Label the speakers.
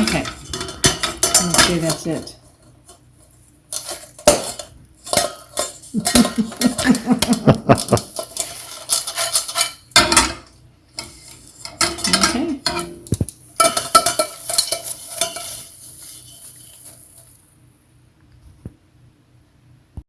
Speaker 1: Okay. Okay, that's it.